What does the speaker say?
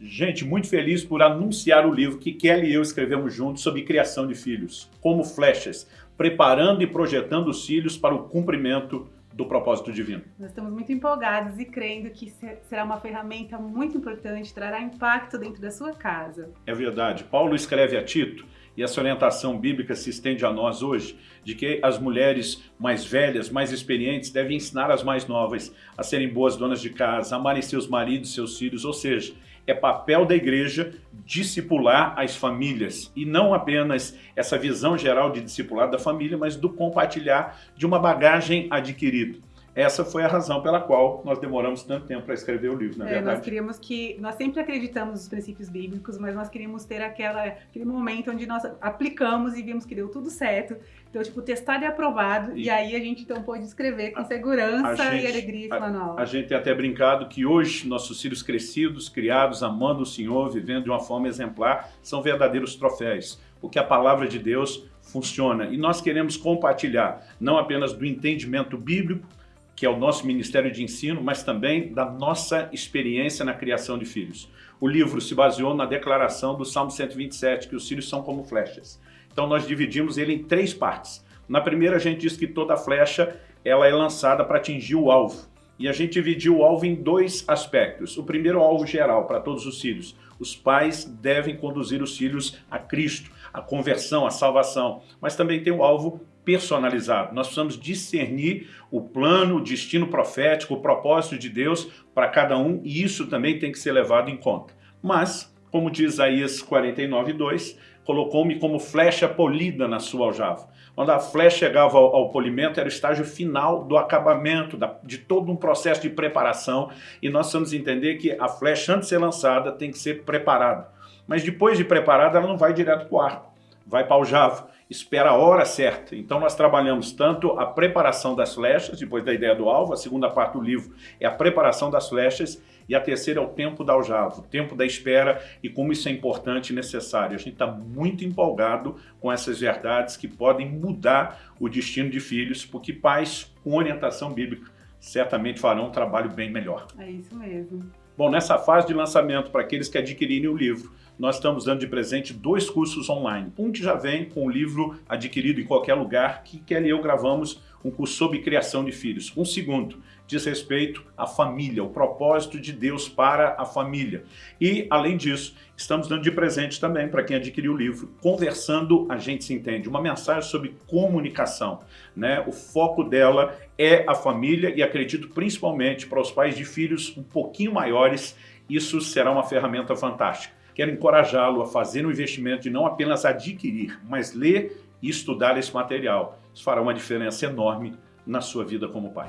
Gente, muito feliz por anunciar o livro que Kelly e eu escrevemos juntos sobre criação de filhos, como flechas, preparando e projetando os filhos para o cumprimento do propósito divino. Nós estamos muito empolgados e crendo que será uma ferramenta muito importante, trará impacto dentro da sua casa. É verdade. Paulo escreve a Tito, e essa orientação bíblica se estende a nós hoje, de que as mulheres mais velhas, mais experientes, devem ensinar as mais novas a serem boas donas de casa, amarem seus maridos, seus filhos, ou seja, é papel da igreja discipular as famílias e não apenas essa visão geral de discipular da família, mas do compartilhar de uma bagagem adquirida. Essa foi a razão pela qual nós demoramos tanto tempo para escrever o livro, na é, verdade. Nós queríamos que, nós sempre acreditamos nos princípios bíblicos, mas nós queríamos ter aquela, aquele momento onde nós aplicamos e vimos que deu tudo certo. Então, tipo, testado e aprovado, e, e aí a gente então pôde escrever com segurança gente, e alegria esse manual. A, a gente tem até brincado que hoje nossos filhos crescidos, criados, amando o Senhor, vivendo de uma forma exemplar, são verdadeiros troféus, porque a palavra de Deus funciona. E nós queremos compartilhar, não apenas do entendimento bíblico, que é o nosso Ministério de Ensino, mas também da nossa experiência na criação de filhos. O livro se baseou na declaração do Salmo 127, que os filhos são como flechas. Então nós dividimos ele em três partes. Na primeira a gente diz que toda flecha ela é lançada para atingir o alvo. E a gente dividiu o alvo em dois aspectos. O primeiro, o alvo geral, para todos os filhos. Os pais devem conduzir os filhos a Cristo, a conversão, a salvação. Mas também tem o alvo personalizado. Nós precisamos discernir o plano, o destino profético, o propósito de Deus para cada um e isso também tem que ser levado em conta. Mas, como diz Isaías 49, 2, colocou-me como flecha polida na sua aljava. Quando a flecha chegava ao, polimento, era o estágio final do acabamento, de todo um processo de preparação, e nós precisamos entender que a flecha, antes de ser lançada, tem que ser preparada. Mas depois de preparada, ela não vai direto para o arco, vai para o aljava espera a hora certa. Então nós trabalhamos tanto a preparação das flechas, depois da ideia do alvo, a segunda parte do livro é a preparação das flechas, e a terceira é o tempo da aljava, o tempo da espera e como isso é importante e necessário. A gente está muito empolgado com essas verdades que podem mudar o destino de filhos, porque pais com orientação bíblica certamente farão um trabalho bem melhor. É isso mesmo. Bom, nessa fase de lançamento, para aqueles que adquirirem o livro, nós estamos dando de presente dois cursos online. Um que já vem com o livro adquirido em qualquer lugar, que Kelly e eu gravamos um curso sobre criação de filhos. Um segundo diz respeito à família, o propósito de Deus para a família. E, além disso, estamos dando de presente também para quem adquiriu o livro, Conversando a Gente Se Entende, uma mensagem sobre comunicação. Né? O foco dela é a família e acredito principalmente para os pais de filhos um pouquinho maiores, isso será uma ferramenta fantástica. Quero encorajá-lo a fazer um investimento de não apenas adquirir, mas ler e estudar esse material. Isso fará uma diferença enorme na sua vida como pai.